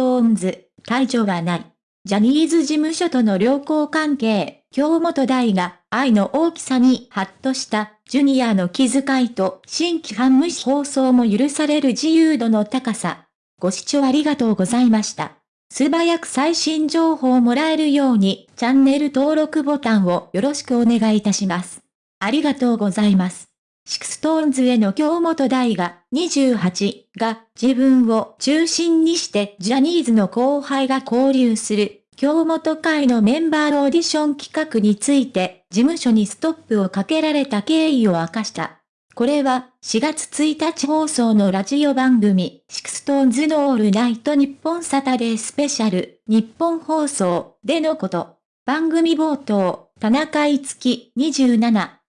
トーンズ、退場はない。ジャニーズ事務所との良好関係、京本大が愛の大きさにハッとしたジュニアの気遣いと新規反無視放送も許される自由度の高さ。ご視聴ありがとうございました。素早く最新情報をもらえるようにチャンネル登録ボタンをよろしくお願いいたします。ありがとうございます。シクストーンズへの京本大が28が自分を中心にしてジャニーズの後輩が交流する京本会のメンバーオーディション企画について事務所にストップをかけられた経緯を明かした。これは4月1日放送のラジオ番組 SixTONES のオールナイトニッポンサタデースペシャルニッポン放送でのこと。番組冒頭、田中いつき27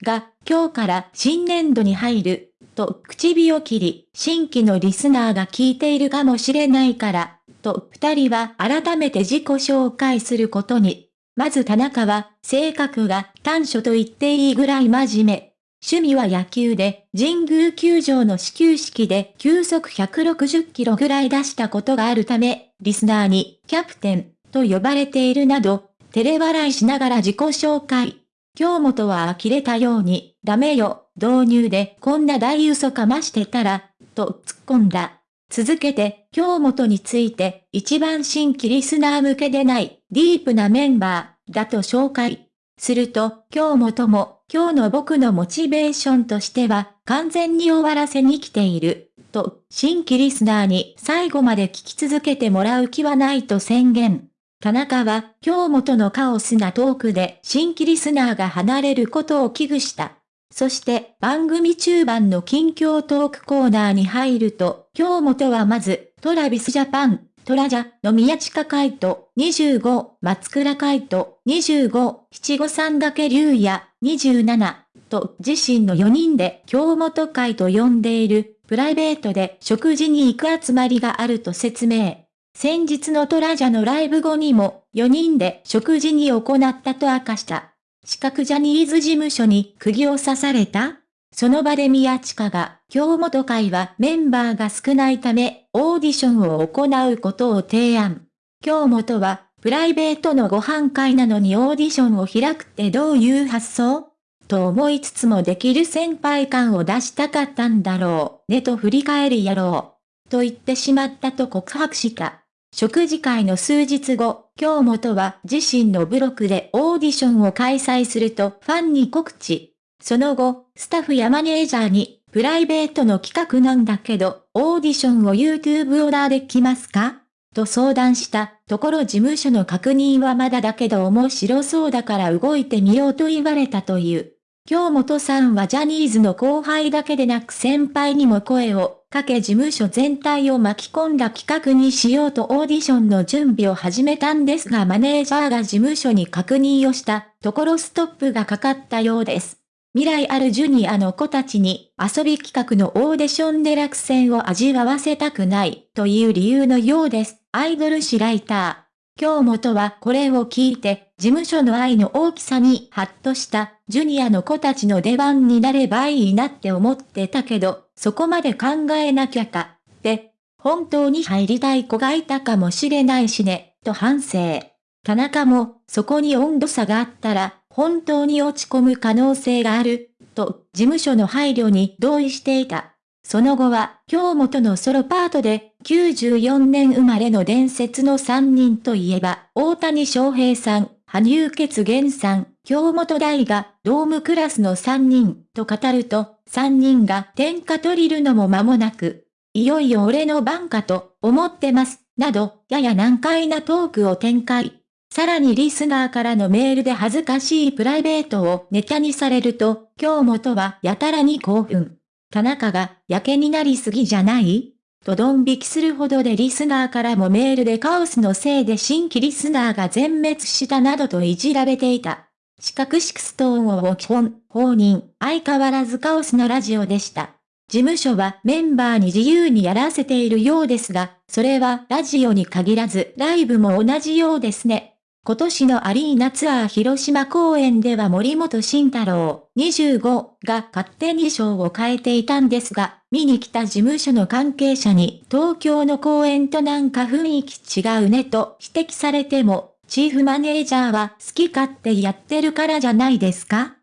が今日から新年度に入ると口火を切り、新規のリスナーが聞いているかもしれないから、と二人は改めて自己紹介することに。まず田中は、性格が短所と言っていいぐらい真面目。趣味は野球で、神宮球場の始球式で球速160キロぐらい出したことがあるため、リスナーにキャプテンと呼ばれているなど、照れ笑いしながら自己紹介。京本は呆れたように、ダメよ、導入でこんな大嘘かましてたら、と突っ込んだ。続けて、京本について、一番新規リスナー向けでない、ディープなメンバー、だと紹介。すると、京本も、今日の僕のモチベーションとしては、完全に終わらせに来ている。と、新規リスナーに最後まで聞き続けてもらう気はないと宣言。田中は、京本のカオスなトークで新規リスナーが離れることを危惧した。そして番組中盤の近況トークコーナーに入ると、京本はまず、トラビスジャパン、トラジャの宮近海斗25、松倉海斗25、七五三だけ竜也27と自身の4人で京本会と呼んでいるプライベートで食事に行く集まりがあると説明。先日のトラジャのライブ後にも、4人で食事に行ったと明かした。四角ジャニーズ事務所に釘を刺されたその場で宮近が、京本会はメンバーが少ないため、オーディションを行うことを提案。京本は、プライベートのご飯会なのにオーディションを開くってどういう発想？と思いつつもできる先輩感を出したかったんだろう、ねと振り返りやろう。と言ってしまったと告白した。食事会の数日後、京本は自身のブログでオーディションを開催するとファンに告知。その後、スタッフやマネージャーに、プライベートの企画なんだけど、オーディションを YouTube オーダーできますか？と相談したところ事務所の確認はまだだけど面白そうだから動いてみようと言われたという。京本さんはジャニーズの後輩だけでなく先輩にも声をかけ事務所全体を巻き込んだ企画にしようとオーディションの準備を始めたんですがマネージャーが事務所に確認をしたところストップがかかったようです。未来あるジュニアの子たちに遊び企画のオーディションで落選を味わわせたくないという理由のようです。アイドル誌ライター。京本はこれを聞いて、事務所の愛の大きさにハッとした、ジュニアの子たちの出番になればいいなって思ってたけど、そこまで考えなきゃか、って、本当に入りたい子がいたかもしれないしね、と反省。田中も、そこに温度差があったら、本当に落ち込む可能性がある、と、事務所の配慮に同意していた。その後は、京本のソロパートで、94年生まれの伝説の3人といえば、大谷翔平さん、羽生結弦さん、京本大が、ドームクラスの3人、と語ると、3人が天下取りるのも間もなく、いよいよ俺の番かと、思ってます、など、やや難解なトークを展開。さらにリスナーからのメールで恥ずかしいプライベートをネタにされると、京本はやたらに興奮。田中が、やけになりすぎじゃない？とドン引きするほどでリスナーからもメールでカオスのせいで新規リスナーが全滅したなどといじられていた。四角 SixTONES は基本、放任、相変わらずカオスなラジオでした。事務所はメンバーに自由にやらせているようですが、それはラジオに限らずライブも同じようですね。今年のアリーナツアー広島公演では森本慎太郎25が勝手にショーを変えていたんですが、見に来た事務所の関係者に東京の公演となんか雰囲気違うねと指摘されても、チーフマネージャーは好き勝手やってるからじゃないですか？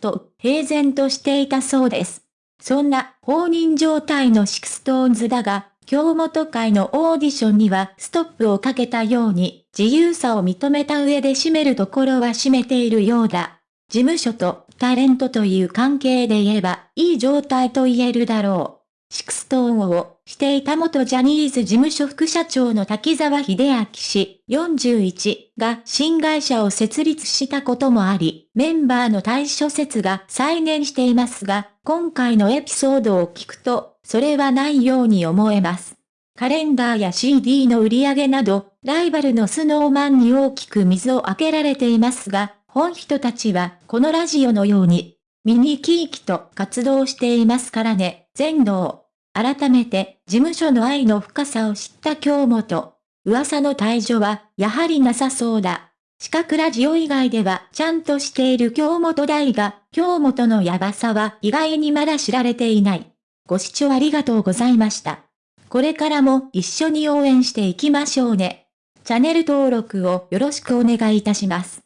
と平然としていたそうです。そんな放任状態の SixTONES だが、京本会のオーディションにはストップをかけたように、自由さを認めた上で締めるところは締めているようだ。事務所とタレントという関係で言えば、いい状態と言えるだろう。 SixTONES を推していた元ジャニーズ事務所副社長の滝沢秀明氏41が新会社を設立したこともあり、メンバーの退所説が再燃していますが、今回のエピソードを聞くと、それはないように思えます。カレンダーや CD の売り上げなど、ライバルの Snow Man に大きく水をあけられていますが、本人たちはこのラジオのように、ミニキーキと活動していますからね、全能。改めて、事務所の愛の深さを知った京本。噂の退場は、やはりなさそうだ。四角ラジオ以外ではちゃんとしている京本大が、京本のヤバさは意外にまだ知られていない。ご視聴ありがとうございました。これからも一緒に応援していきましょうね。チャンネル登録をよろしくお願いいたします。